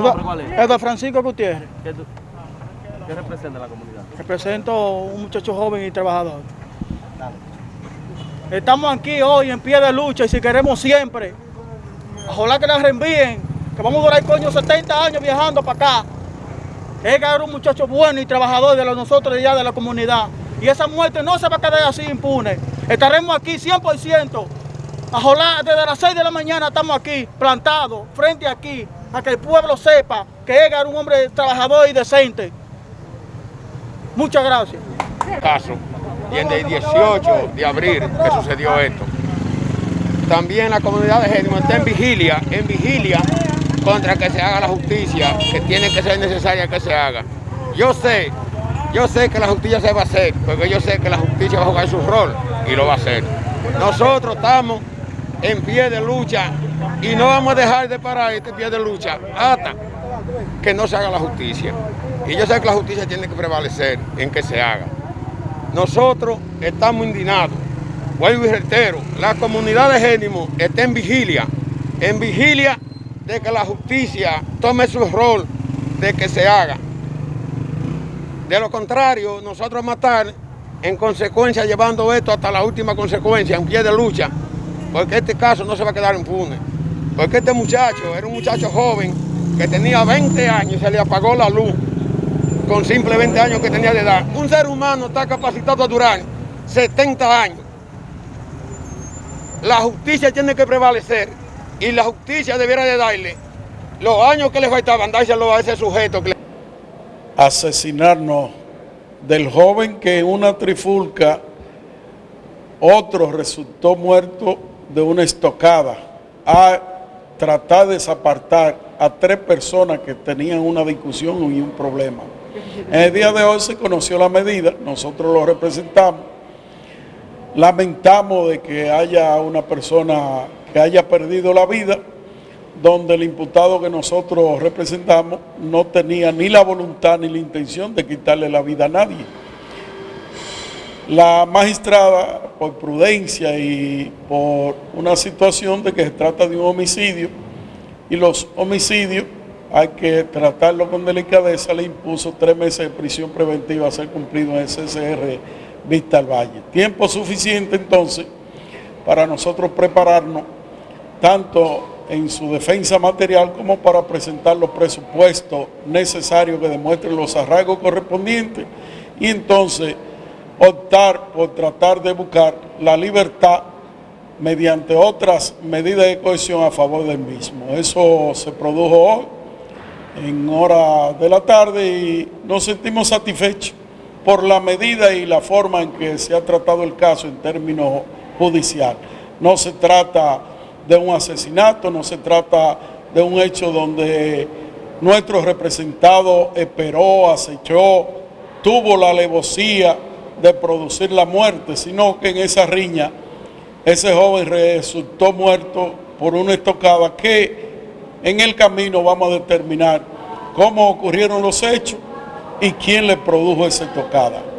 nombre cuál es? Eduardo Francisco Gutiérrez. ¿Qué, tú- qué representa la comunidad? Represento un muchacho joven y trabajador. Estamos aquí hoy en pie de lucha y si queremos siempre, ojalá que nos reenvíen, que vamos a durar coño 70 años viajando para acá. Él era un muchacho bueno y trabajador de nosotros allá de la comunidad. Y esa muerte no se va a quedar así impune. Estaremos aquí 100%. Ojalá desde las 6 de la mañana estamos aquí, plantados, frente aquí, a que el pueblo sepa que él era un hombre trabajador y decente. Muchas gracias. caso y en el 18 de abril que sucedió esto. También la comunidad de Génimo está en vigilia, en vigilia contra que se haga la justicia, que tiene que ser necesaria que se haga. Yo sé, yo sé que la justicia se va a hacer, porque yo sé que la justicia va a jugar su rol y lo va a hacer. Nosotros estamos en pie de lucha y no vamos a dejar de parar este pie de lucha hasta que no se haga la justicia. Y yo sé que la justicia tiene que prevalecer en que se haga. Nosotros estamos indignados. Vuelvo y reitero, la comunidad de Génimo está en vigilia, en vigilia de que la justicia tome su rol de que se haga. De lo contrario, nosotros estar en consecuencia llevando esto hasta la última consecuencia, en pie de lucha, porque este caso no se va a quedar impune. Porque este muchacho era un muchacho joven que tenía 20 años y se le apagó la luz con simple 20 años que tenía de edad. Un ser humano está capacitado a durar 70 años. La justicia tiene que prevalecer y la justicia debiera de darle los años que le faltaban, dárselo a ese sujeto. que le- asesinarnos del joven que en una trifulca otro resultó muerto de una estocada a tratar de desapartar a tres personas que tenían una discusión y un problema. En el día de hoy se conoció la medida, nosotros lo representamos. Lamentamos de que haya una persona que haya perdido la vida, donde el imputado que nosotros representamos no tenía ni la voluntad ni la intención de quitarle la vida a nadie. La magistrada, por prudencia y por una situación de que se trata de un homicidio, y los homicidios hay que tratarlo con delicadeza, le impuso tres meses de prisión preventiva a ser cumplido en el CCR Vista al Valle. Tiempo suficiente entonces para nosotros prepararnos tanto en su defensa material como para presentar los presupuestos necesarios que demuestren los arraigos correspondientes y entonces optar por tratar de buscar la libertad mediante otras medidas de cohesión a favor del mismo. Eso se produjo hoy en hora de la tarde y nos sentimos satisfechos por la medida y la forma en que se ha tratado el caso en términos judicial. No se trata de un asesinato, no se trata de un hecho donde nuestro representado esperó, acechó, tuvo la alevosía de producir la muerte, sino que en esa riña ese joven resultó muerto por una estocada que en el camino vamos a determinar cómo ocurrieron los hechos y quién le produjo esa estocada.